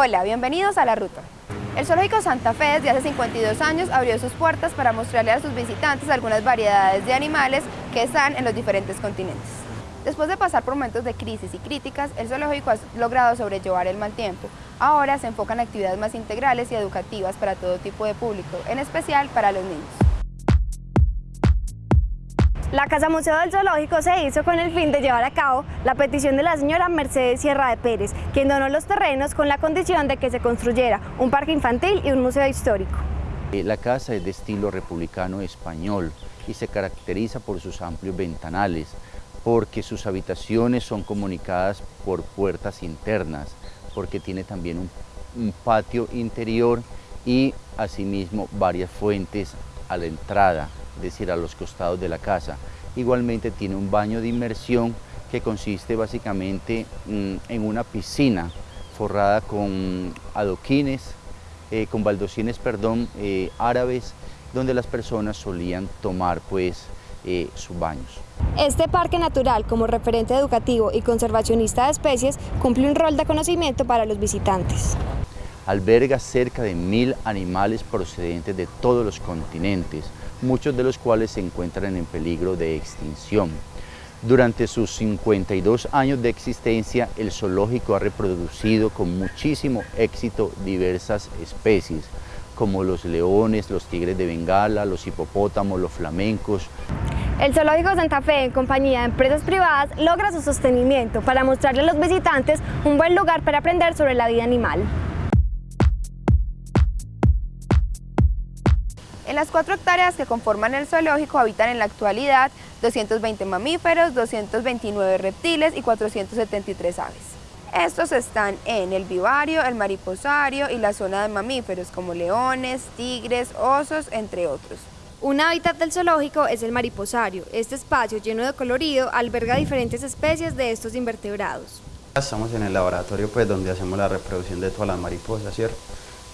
Hola, bienvenidos a La Ruta. El Zoológico Santa Fe desde hace 52 años abrió sus puertas para mostrarle a sus visitantes algunas variedades de animales que están en los diferentes continentes. Después de pasar por momentos de crisis y críticas, el zoológico ha logrado sobrellevar el mal tiempo. Ahora se enfocan en actividades más integrales y educativas para todo tipo de público, en especial para los niños. La Casa Museo del Zoológico se hizo con el fin de llevar a cabo la petición de la señora Mercedes Sierra de Pérez, quien donó los terrenos con la condición de que se construyera un parque infantil y un museo histórico. Eh, la casa es de estilo republicano español y se caracteriza por sus amplios ventanales, porque sus habitaciones son comunicadas por puertas internas, porque tiene también un, un patio interior y asimismo varias fuentes a la entrada decir, a los costados de la casa. Igualmente tiene un baño de inmersión que consiste básicamente mm, en una piscina forrada con adoquines, eh, con baldocines, perdón, eh, árabes, donde las personas solían tomar pues eh, sus baños. Este parque natural, como referente educativo y conservacionista de especies, cumple un rol de conocimiento para los visitantes. Alberga cerca de mil animales procedentes de todos los continentes, muchos de los cuales se encuentran en peligro de extinción. Durante sus 52 años de existencia, el zoológico ha reproducido con muchísimo éxito diversas especies, como los leones, los tigres de Bengala, los hipopótamos, los flamencos. El Zoológico Santa Fe, en compañía de empresas privadas, logra su sostenimiento para mostrarle a los visitantes un buen lugar para aprender sobre la vida animal. Las cuatro hectáreas que conforman el zoológico habitan en la actualidad 220 mamíferos, 229 reptiles y 473 aves. Estos están en el vivario, el mariposario y la zona de mamíferos como leones, tigres, osos, entre otros. Un hábitat del zoológico es el mariposario. Este espacio lleno de colorido alberga diferentes especies de estos invertebrados. Estamos en el laboratorio pues donde hacemos la reproducción de todas las mariposas, ¿cierto?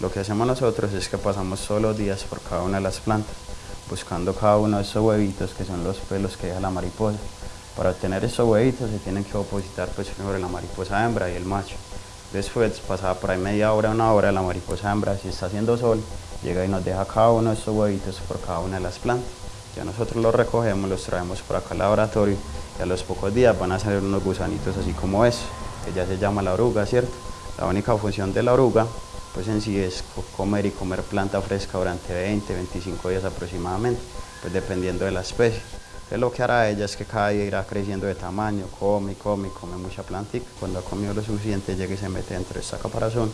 Lo que hacemos nosotros es que pasamos todos los días por cada una de las plantas, buscando cada uno de esos huevitos que son los pelos que deja la mariposa. Para obtener esos huevitos se tienen que opositar pues primero la mariposa hembra y el macho. Después, pasada por ahí media hora, una hora, la mariposa hembra, si está haciendo sol, llega y nos deja cada uno de esos huevitos por cada una de las plantas. Ya nosotros los recogemos, los traemos por acá al laboratorio y a los pocos días van a salir unos gusanitos así como eso, que ya se llama la oruga, ¿cierto? La única función de la oruga pues en sí es comer y comer planta fresca durante 20, 25 días aproximadamente, pues dependiendo de la especie. Entonces lo que hará ella es que cada día irá creciendo de tamaño, come, come, come mucha plantita. Cuando ha comido lo suficiente llega y se mete dentro de esta caparazón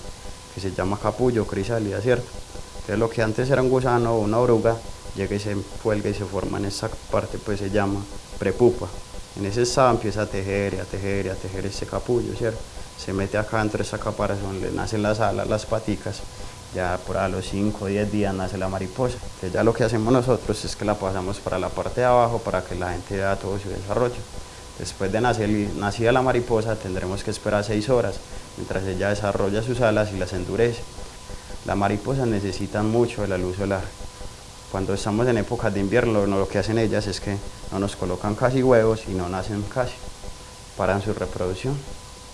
que se llama capullo, crisálida, ¿cierto? Entonces lo que antes era un gusano o una oruga, llega y se cuelga y se forma en esa parte, pues se llama prepupa. En ese estado empieza a tejer y a tejer y a tejer ese capullo, ¿cierto? se mete acá dentro de esa caparazón, le nacen las alas, las paticas, ya por a los 5 o 10 días nace la mariposa. Entonces ya lo que hacemos nosotros es que la pasamos para la parte de abajo para que la gente vea todo su desarrollo. Después de nacer, nacida la mariposa tendremos que esperar 6 horas mientras ella desarrolla sus alas y las endurece. Las mariposas necesitan mucho de la luz solar. Cuando estamos en épocas de invierno lo que hacen ellas es que no nos colocan casi huevos y no nacen casi, paran su reproducción.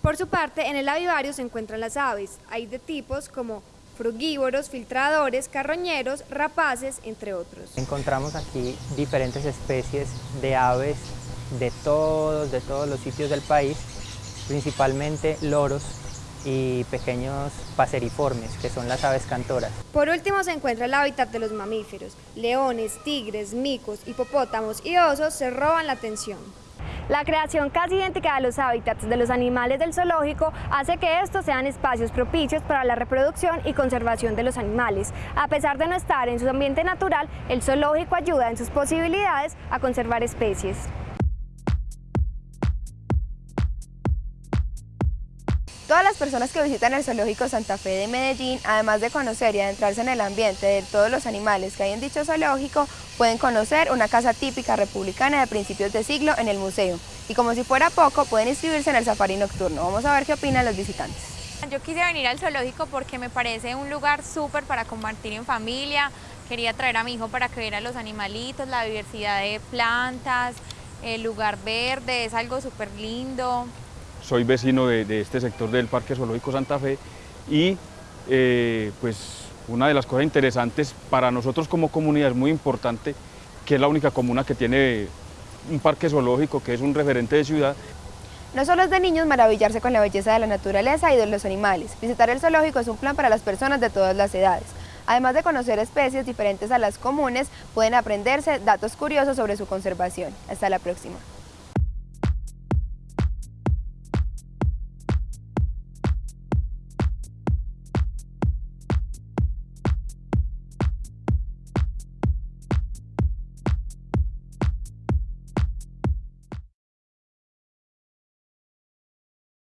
Por su parte, en el avivario se encuentran las aves. Hay de tipos como frugívoros, filtradores, carroñeros, rapaces, entre otros. Encontramos aquí diferentes especies de aves de todos, de todos los sitios del país, principalmente loros y pequeños paseriformes, que son las aves cantoras. Por último se encuentra el hábitat de los mamíferos. Leones, tigres, micos, hipopótamos y osos se roban la atención. La creación casi idéntica a los hábitats de los animales del zoológico hace que estos sean espacios propicios para la reproducción y conservación de los animales. A pesar de no estar en su ambiente natural, el zoológico ayuda en sus posibilidades a conservar especies. Todas las personas que visitan el Zoológico Santa Fe de Medellín, además de conocer y adentrarse en el ambiente de todos los animales que hay en dicho zoológico, pueden conocer una casa típica republicana de principios de siglo en el museo. Y como si fuera poco, pueden inscribirse en el safari nocturno. Vamos a ver qué opinan los visitantes. Yo quise venir al zoológico porque me parece un lugar súper para compartir en familia. Quería traer a mi hijo para que viera los animalitos, la diversidad de plantas, el lugar verde, es algo súper lindo soy vecino de, este sector del Parque Zoológico Santa Fe y eh, pues una de las cosas interesantes para nosotros como comunidad es muy importante que es la única comuna que tiene un parque zoológico, que es un referente de ciudad. No solo es de niños maravillarse con la belleza de la naturaleza y de los animales. Visitar el zoológico es un plan para las personas de todas las edades. Además de conocer especies diferentes a las comunes, pueden aprenderse datos curiosos sobre su conservación. Hasta la próxima.